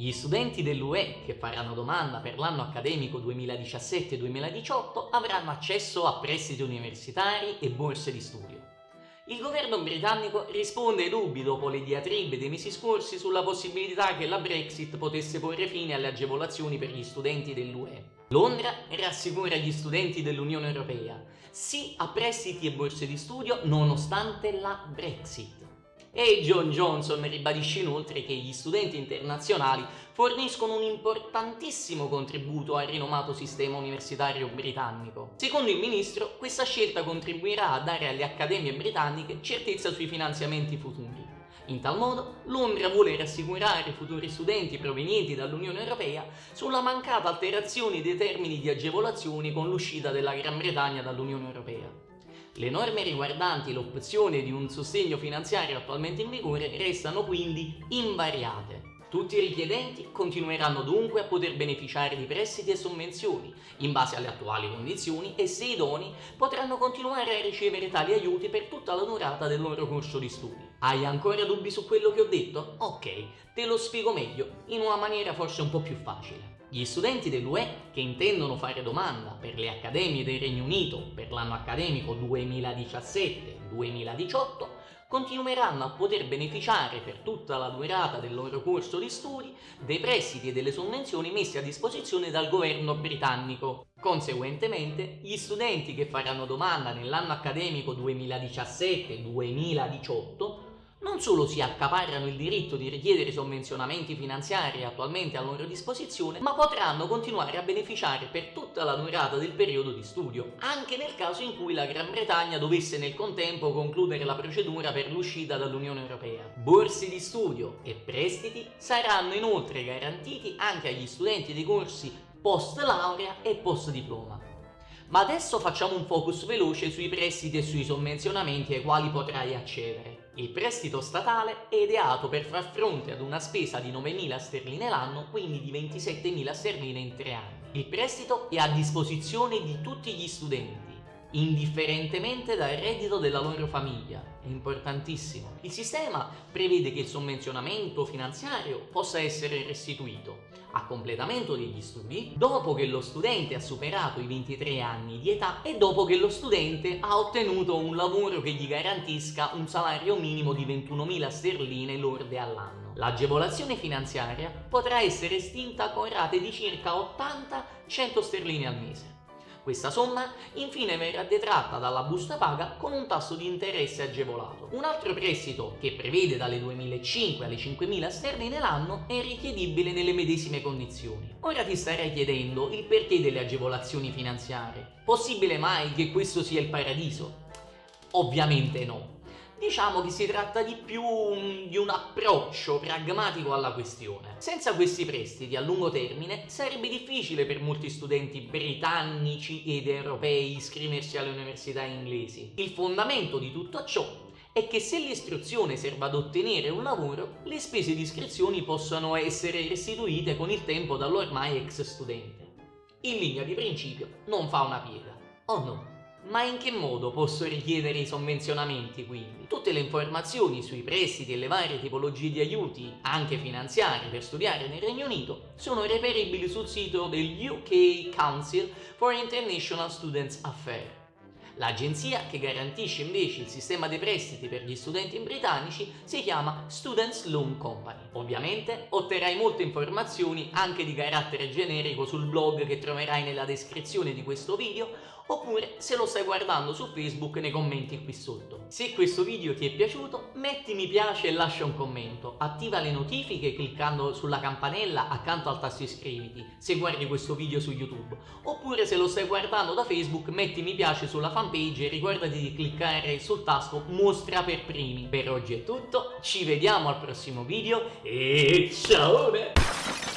Gli studenti dell'UE che faranno domanda per l'anno accademico 2017-2018 avranno accesso a prestiti universitari e borse di studio. Il governo britannico risponde ai dubbi dopo le diatribe dei mesi scorsi sulla possibilità che la Brexit potesse porre fine alle agevolazioni per gli studenti dell'UE. Londra rassicura gli studenti dell'Unione Europea, sì a prestiti e borse di studio nonostante la Brexit e John Johnson ribadisce inoltre che gli studenti internazionali forniscono un importantissimo contributo al rinomato sistema universitario britannico. Secondo il ministro, questa scelta contribuirà a dare alle accademie britanniche certezza sui finanziamenti futuri. In tal modo, Londra vuole rassicurare i futuri studenti provenienti dall'Unione Europea sulla mancata alterazione dei termini di agevolazioni con l'uscita della Gran Bretagna dall'Unione Europea. Le norme riguardanti l'opzione di un sostegno finanziario attualmente in vigore restano quindi invariate. Tutti i richiedenti continueranno dunque a poter beneficiare di prestiti e sovvenzioni in base alle attuali condizioni e se idonei potranno continuare a ricevere tali aiuti per tutta la durata del loro corso di studi. Hai ancora dubbi su quello che ho detto? Ok, te lo spiego meglio, in una maniera forse un po' più facile. Gli studenti dell'UE che intendono fare domanda per le accademie del Regno Unito per l'anno accademico 2017-2018 continueranno a poter beneficiare per tutta la durata del loro corso di studi dei prestiti e delle sovvenzioni messi a disposizione dal governo britannico. Conseguentemente, gli studenti che faranno domanda nell'anno accademico 2017-2018 non solo si accaparrano il diritto di richiedere sovvenzionamenti finanziari attualmente a loro disposizione, ma potranno continuare a beneficiare per tutta la durata del periodo di studio, anche nel caso in cui la Gran Bretagna dovesse nel contempo concludere la procedura per l'uscita dall'Unione Europea. Borse di studio e prestiti saranno inoltre garantiti anche agli studenti dei corsi post laurea e post diploma. Ma adesso facciamo un focus veloce sui prestiti e sui sovvenzionamenti ai quali potrai accedere. Il prestito statale è ideato per far fronte ad una spesa di 9.000 sterline l'anno, quindi di 27.000 sterline in tre anni. Il prestito è a disposizione di tutti gli studenti, indifferentemente dal reddito della loro famiglia. È importantissimo. Il sistema prevede che il sovvenzionamento finanziario possa essere restituito a completamento degli studi dopo che lo studente ha superato i 23 anni di età e dopo che lo studente ha ottenuto un lavoro che gli garantisca un salario minimo di 21.000 sterline lorde all'anno. L'agevolazione finanziaria potrà essere estinta con rate di circa 80-100 sterline al mese. Questa somma infine verrà detratta dalla busta paga con un tasso di interesse agevolato. Un altro prestito che prevede dalle 2.500 alle 5.000 sterline l'anno è richiedibile nelle medesime condizioni. Ora ti starai chiedendo il perché delle agevolazioni finanziarie. Possibile mai che questo sia il paradiso? Ovviamente no. Diciamo che si tratta di più di un approccio pragmatico alla questione. Senza questi prestiti a lungo termine sarebbe difficile per molti studenti britannici ed europei iscriversi alle università inglesi. Il fondamento di tutto ciò è che se l'istruzione serve ad ottenere un lavoro, le spese di iscrizione possono essere restituite con il tempo dall'ormai ex studente. In linea di principio non fa una piega, o oh no? Ma in che modo posso richiedere i sovvenzionamenti quindi? Tutte le informazioni sui prestiti e le varie tipologie di aiuti, anche finanziari, per studiare nel Regno Unito sono reperibili sul sito del UK Council for International Students Affairs. L'agenzia che garantisce invece il sistema dei prestiti per gli studenti britannici si chiama Students Loan Company. Ovviamente otterrai molte informazioni anche di carattere generico sul blog che troverai nella descrizione di questo video oppure se lo stai guardando su Facebook nei commenti qui sotto. Se questo video ti è piaciuto metti mi piace e lascia un commento, attiva le notifiche cliccando sulla campanella accanto al tasto iscriviti se guardi questo video su YouTube, oppure se lo stai guardando da Facebook metti mi piace sulla fanpage e ricordati di cliccare sul tasto mostra per primi. Per oggi è tutto, ci vediamo al prossimo video e ciao!